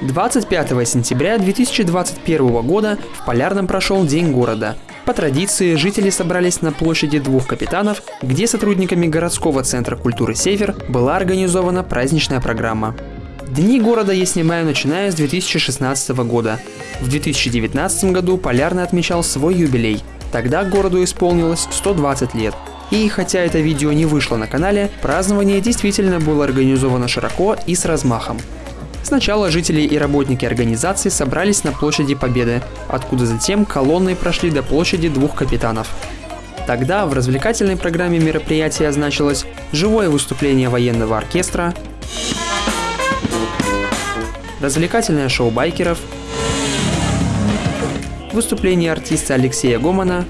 25 сентября 2021 года в Полярном прошел День города. По традиции, жители собрались на площади двух капитанов, где сотрудниками городского центра культуры «Север» была организована праздничная программа. Дни города я снимаю начиная с 2016 года. В 2019 году Полярный отмечал свой юбилей. Тогда городу исполнилось 120 лет. И хотя это видео не вышло на канале, празднование действительно было организовано широко и с размахом. Сначала жители и работники организации собрались на площади Победы, откуда затем колонной прошли до площади двух капитанов. Тогда в развлекательной программе мероприятия значилось живое выступление военного оркестра, развлекательное шоу байкеров, выступление артиста Алексея Гомана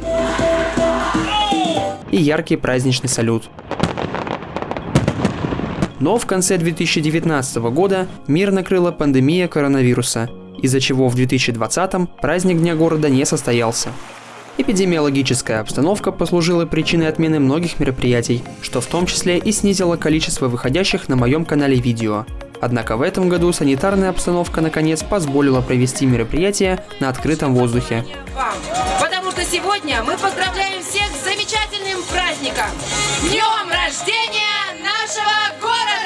и яркий праздничный салют. Но в конце 2019 года мир накрыла пандемия коронавируса, из-за чего в 2020 праздник Дня города не состоялся. Эпидемиологическая обстановка послужила причиной отмены многих мероприятий, что в том числе и снизило количество выходящих на моем канале видео. Однако в этом году санитарная обстановка наконец позволила провести мероприятие на открытом воздухе. Потому что сегодня мы поздравляем всех с замечательным праздником! Днем рождения Chama agora!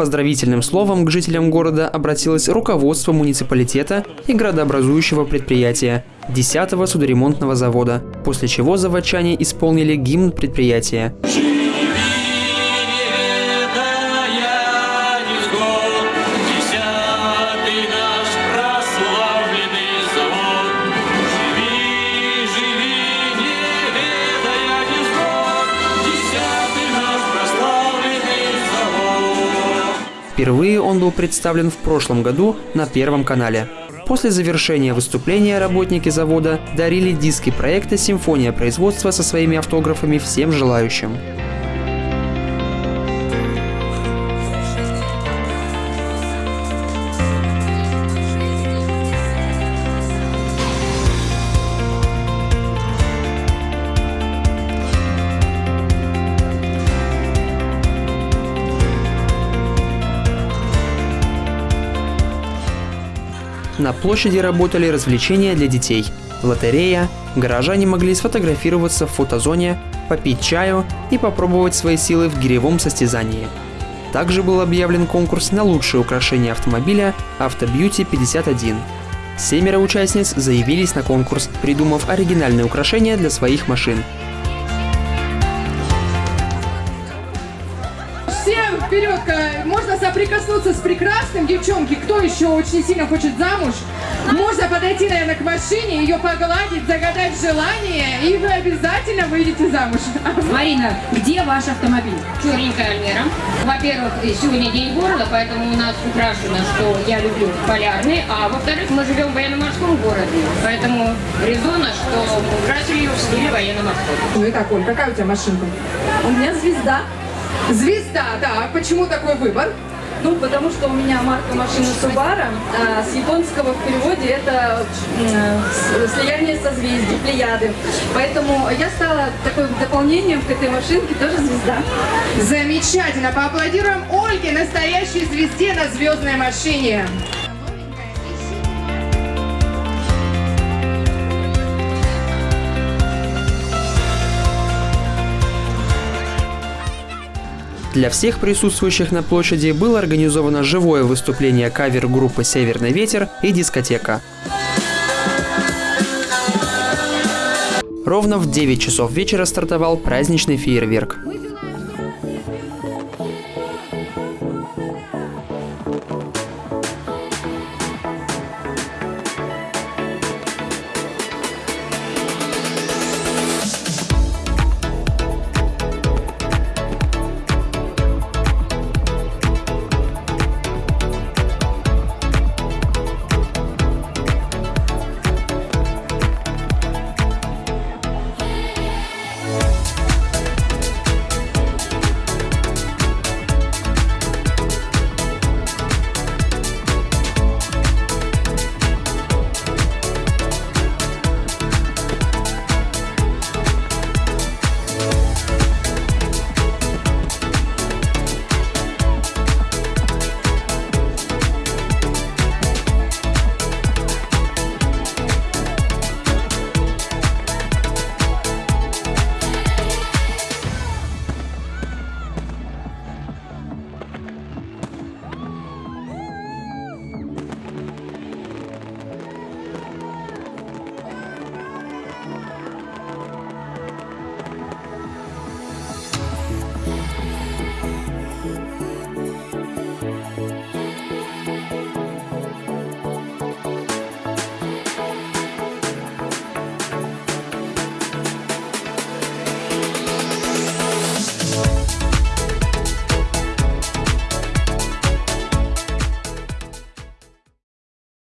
Поздравительным словом к жителям города обратилось руководство муниципалитета и градообразующего предприятия 10-го судоремонтного завода, после чего заводчане исполнили гимн предприятия. Впервые он был представлен в прошлом году на Первом канале. После завершения выступления работники завода дарили диски проекта «Симфония производства» со своими автографами всем желающим. На площади работали развлечения для детей, лотерея, горожане могли сфотографироваться в фотозоне, попить чаю и попробовать свои силы в гиревом состязании. Также был объявлен конкурс на лучшее украшение автомобиля «Автобьюти 51». Семеро участниц заявились на конкурс, придумав оригинальные украшения для своих машин. Вперед, можно соприкоснуться с прекрасным, девчонки, кто еще очень сильно хочет замуж, можно подойти, наверное, к машине, ее погладить, загадать желание, и вы обязательно выйдете замуж. Марина, где ваш автомобиль? Черненькая Альмера. Во-первых, сегодня день города, поэтому у нас украшено, что я люблю полярный, а во-вторых, мы живем в военно-морском городе, поэтому резонно, что мы украсили ее в стиле военно-морского. Ну и так, Оль, какая у тебя машинка? У меня звезда. Звезда, так. Почему такой выбор? Ну, потому что у меня марка машины Subaru, а с японского в переводе это э, слияние созвездий, плеяды. Поэтому я стала такой дополнением к этой машинке, тоже звезда. Замечательно! Поаплодируем Ольге, настоящей звезде на звездной машине. Для всех присутствующих на площади было организовано живое выступление кавер-группы «Северный ветер» и дискотека. Ровно в 9 часов вечера стартовал праздничный фейерверк.